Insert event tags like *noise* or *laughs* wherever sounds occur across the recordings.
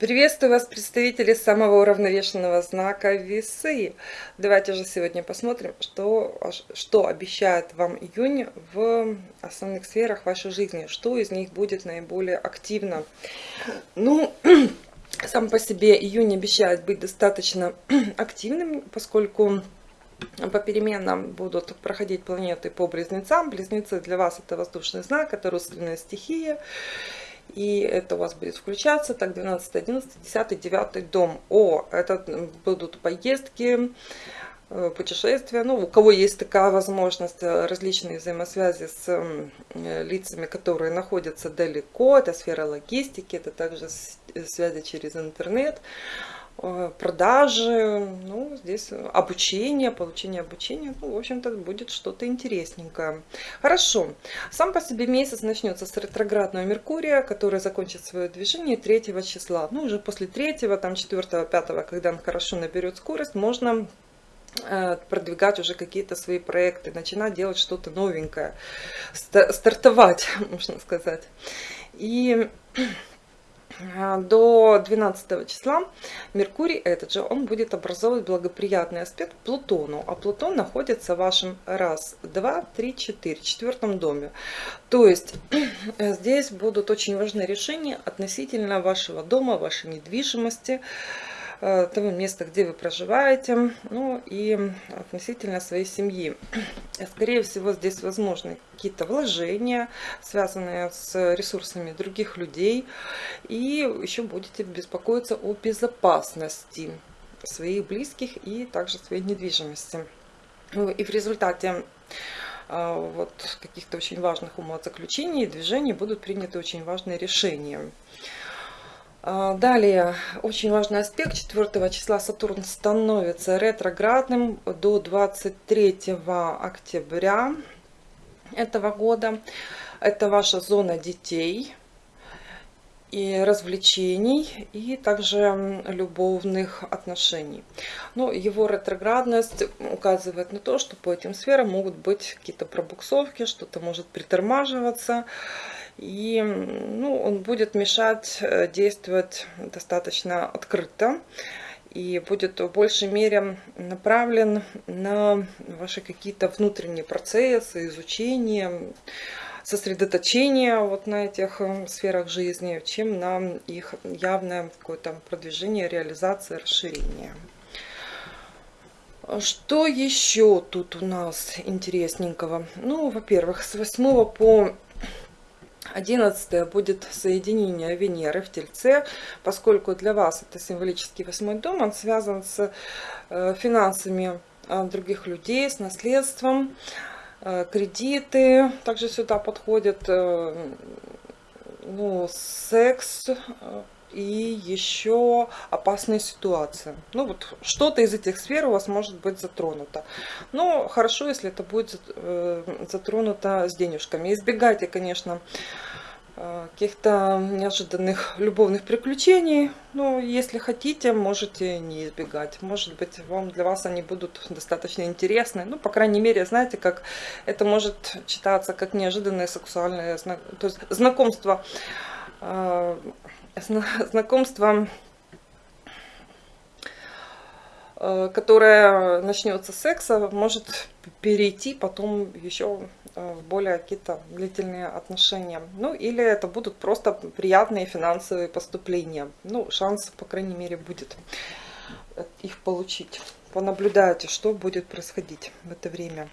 Приветствую вас, представители самого уравновешенного знака Весы. Давайте же сегодня посмотрим, что, что обещает вам июнь в основных сферах вашей жизни, что из них будет наиболее активно. Ну, *clears throat* сам по себе июнь обещает быть достаточно *clears throat* активным, поскольку по переменам будут проходить планеты по близнецам. Близнецы для вас это воздушный знак, это родственная стихия. И это у вас будет включаться, так, 12, 11, 10, 9 дом. О, это будут поездки, э, путешествия. Ну, у кого есть такая возможность, э, различные взаимосвязи с э, лицами, которые находятся далеко. Это сфера логистики, это также связи через интернет. Э, продажи, ну, здесь обучение, получение обучения, ну, в общем-то, будет что-то интересненькое. Хорошо. Сам по себе месяц начнется с ретроградного Меркурия, который закончит свое движение 3 числа. Ну, уже после 3, там 4, 5, когда он хорошо наберет скорость, можно э, продвигать уже какие-то свои проекты, начинать делать что-то новенькое, стартовать, *laughs* можно сказать. И до 12 числа Меркурий этот же, он будет образовывать благоприятный аспект Плутону. А Плутон находится в вашем раз, два, три, четыре, четвертом доме. То есть *clears throat* здесь будут очень важны решения относительно вашего дома, вашей недвижимости, того места, где вы проживаете, ну и относительно своей семьи. Скорее всего, здесь возможны какие-то вложения, связанные с ресурсами других людей, и еще будете беспокоиться о безопасности своих близких и также своей недвижимости. Ну и в результате э, вот каких-то очень важных умозаключений и движений будут приняты очень важные решения. А, далее, очень важный аспект, 4 числа Сатурн становится ретроградным до 23 октября этого года. Это ваша зона детей и развлечений, и также любовных отношений. Но его ретроградность указывает на то, что по этим сферам могут быть какие-то пробуксовки, что-то может притормаживаться. И ну, он будет мешать э, действовать достаточно открыто и будет в большей мере направлен на ваши какие-то внутренние процессы, изучение, сосредоточение вот на этих э, сферах жизни, чем на их явное какое-то продвижение, реализация, расширение. Что еще тут у нас интересненького? Ну, во-первых, с 8 по 11 будет соединение Венеры в Тельце, поскольку для вас это символический восьмой дом, он связан с э, финансами э, других людей, с наследством, э, кредиты также сюда подходят, ну, секс, и еще опасные ситуации. Ну вот что-то из этих сфер у вас может быть затронуто. Но хорошо, если это будет э, затронуто с денежками. Избегайте, конечно, э, каких-то неожиданных любовных приключений. Но если хотите, можете не избегать. Может быть, вам для вас они будут достаточно интересны. Ну, по крайней мере, знаете, как это может читаться как неожиданное сексуальное то есть знакомство э, знакомство, э, которое начнется с секса, может перейти потом еще э, в более какие-то длительные отношения. Ну, или это будут просто приятные финансовые поступления. Ну, шанс, по крайней мере, будет их получить понаблюдайте, что будет происходить в это время.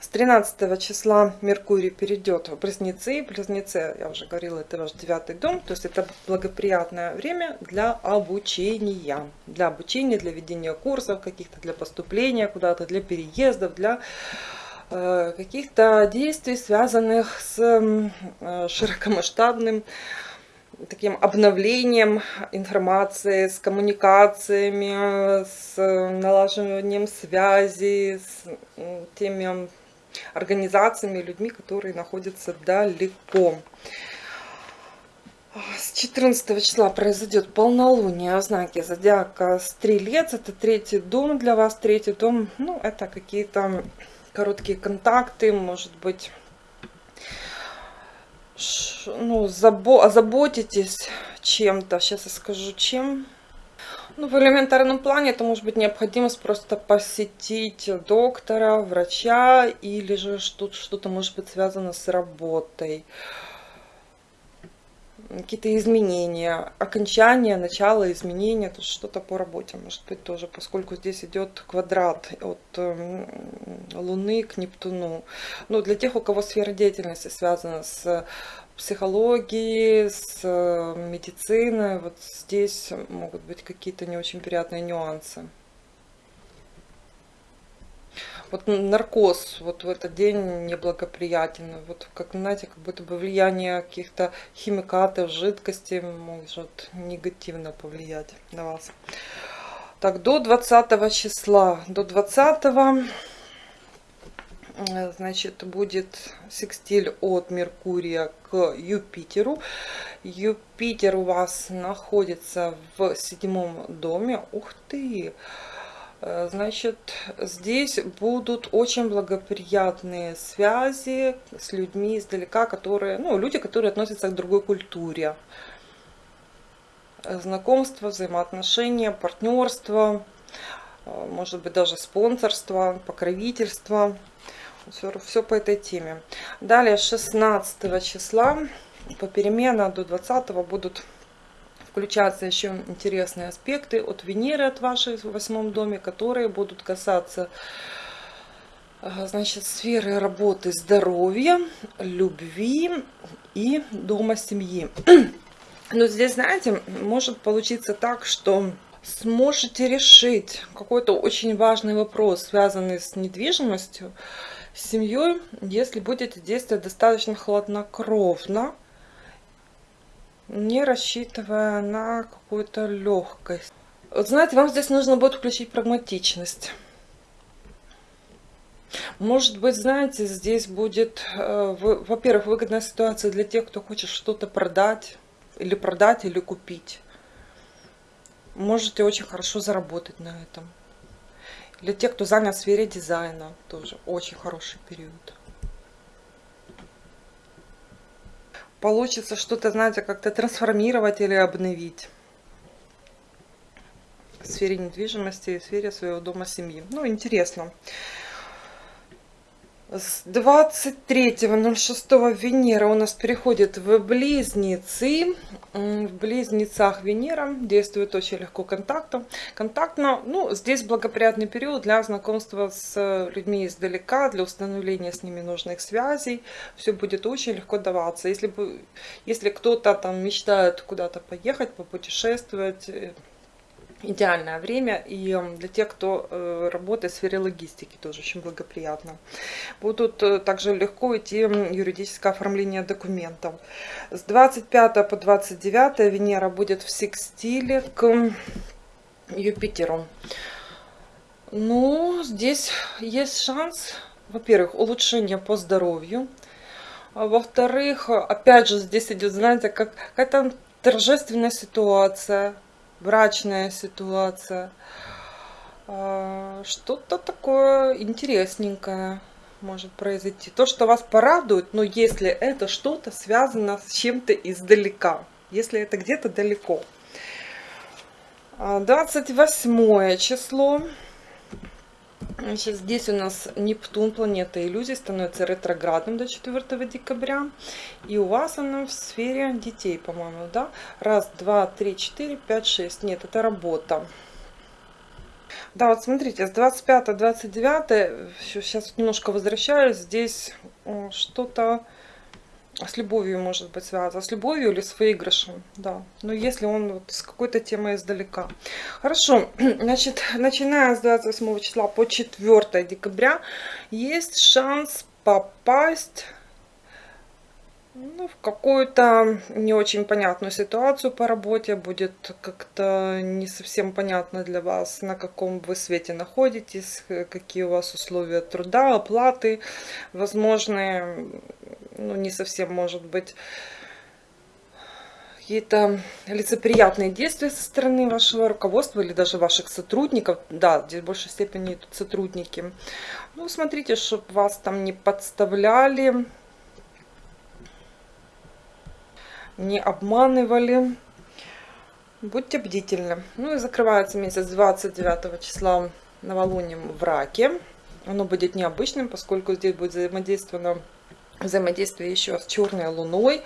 С 13 числа Меркурий перейдет в Близнецы. Близнецы, я уже говорила, это ваш девятый дом. То есть это благоприятное время для обучения. Для обучения, для ведения курсов каких-то, для поступления куда-то, для переездов, для э, каких-то действий, связанных с э, широкомасштабным таким обновлением информации, с коммуникациями, с налаживанием связи, с теми организациями, людьми, которые находятся далеко. С 14 числа произойдет полнолуние в знаке зодиака Стрелец. Это третий дом для вас. Третий дом, ну, это какие-то короткие контакты, может быть, ну, забо озаботитесь чем-то. Сейчас я скажу, чем. Ну, в элементарном плане это может быть необходимость просто посетить доктора, врача, или же что-то может быть связано с работой какие-то изменения, окончание, начало изменения, то что-то по работе может быть тоже, поскольку здесь идет квадрат от эм, Луны к Нептуну. Ну, для тех, у кого сфера деятельности связана с психологией, с э, медициной, вот здесь могут быть какие-то не очень приятные нюансы вот наркоз вот в этот день неблагоприятен. Вот как, знаете, как будто бы влияние каких-то химикатов, жидкостей может негативно повлиять на вас. Так, до 20 числа, до 20 э, значит, будет секстиль от Меркурия к Юпитеру. Юпитер у вас находится в седьмом доме. Ух ты! Э, значит, здесь будут очень благоприятные связи с людьми издалека, которые, ну, люди, которые относятся к другой культуре. Э, знакомство, взаимоотношения, партнерство, э, может быть даже спонсорство, покровительство. Все, все по этой теме. Далее 16 числа по перемена до 20 будут включаться еще интересные аспекты от Венеры, от вашей в восьмом доме, которые будут касаться значит, сферы работы, здоровья, любви и дома семьи. *clears throat* Но здесь, знаете, может получиться так, что сможете решить какой-то очень важный вопрос, связанный с недвижимостью, с семьей, если будете действовать достаточно хладнокровно, не рассчитывая на какую-то легкость. Вот знаете, вам здесь нужно будет включить прагматичность. Может быть, знаете, здесь будет, э, во-первых, выгодная ситуация для тех, кто хочет что-то продать, или продать, или купить. Можете очень хорошо заработать на этом. Для тех, кто занят в сфере дизайна, тоже очень хороший период. Получится что-то, знаете, как-то трансформировать или обновить в сфере недвижимости в сфере своего дома семьи. Ну, интересно. С 23.06 Венера у нас переходит в Близнецы. В Близнецах Венера действует очень легко контактом. Контактно, ну, здесь благоприятный период для знакомства с людьми издалека, для установления с ними нужных связей. Все будет очень легко даваться. Если, если кто-то там мечтает куда-то поехать, попутешествовать, э, идеальное время и для тех, кто э, работает в сфере логистики, тоже очень благоприятно. Будут э, также легко идти юридическое оформление документов. С 25 по 29 Венера будет в секстиле к Юпитеру. Ну, здесь есть шанс, во-первых, улучшение по здоровью. А Во-вторых, опять же, здесь идет, знаете, как какая-то торжественная ситуация, брачная ситуация. А, что-то такое интересненькое может произойти. То, что вас порадует, но если это что-то связано с чем-то издалека. Если это где-то далеко. 28 а, число. Значит, здесь у нас Нептун, планета иллюзий, становится ретроградным до 4 декабря. И у вас она в сфере детей, по-моему, да? Раз, два, три, четыре, пять, шесть. Нет, это работа. Да, вот смотрите, с 25 29 сейчас немножко возвращаюсь. Здесь что-то с любовью может быть связано, с любовью или с выигрышем, да. Но если он вот с какой-то темой издалека. Хорошо, *clears throat* значит, начиная с 28 числа по 4 декабря есть шанс попасть ну, в какую-то не очень понятную ситуацию по работе, будет как-то не совсем понятно для вас, на каком вы свете находитесь, какие у вас условия труда, оплаты, возможные, ну, не совсем, может быть, какие-то лицеприятные действия со стороны вашего руководства или даже ваших сотрудников. Да, здесь в большей степени тут сотрудники. Ну, смотрите, чтобы вас там не подставляли, не обманывали. Будьте бдительны. Ну и закрывается месяц 29 числа новолунием в раке. Оно будет необычным, поскольку здесь будет взаимодействовано взаимодействие еще с черной луной.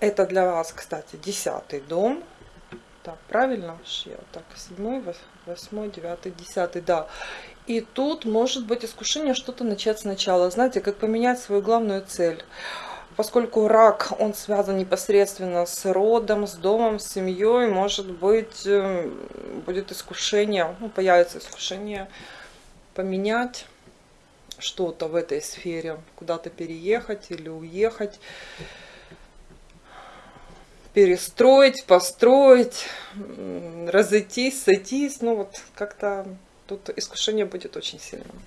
Это для вас, кстати, десятый дом. Так, правильно? Так, седьмой, восьмой, девятый, десятый, да. И тут может быть искушение что-то начать сначала. Знаете, как поменять свою главную цель поскольку рак, он связан непосредственно с родом, с домом, с семьей, может быть, э, будет искушение, ну, появится искушение поменять что-то в этой сфере, куда-то переехать или уехать, перестроить, построить, разойтись, сойтись, ну вот как-то тут искушение будет очень сильным.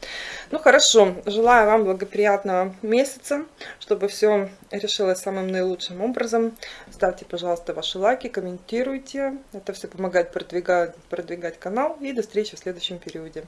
Ну хорошо, желаю вам благоприятного месяца, чтобы все решилось самым наилучшим образом. Ставьте, пожалуйста, ваши лайки, комментируйте. Это все помогает продвигать, продвигать канал. И до встречи в следующем периоде.